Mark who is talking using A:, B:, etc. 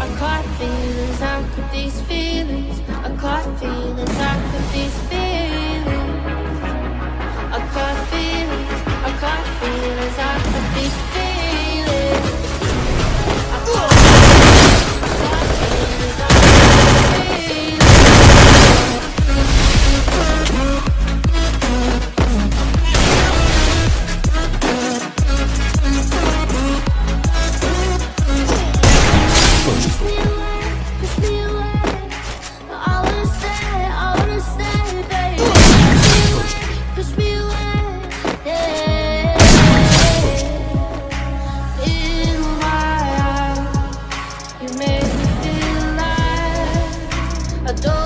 A: I caught feelings, I caught these feelings. I caught feelings, I caught these feelings my eyes,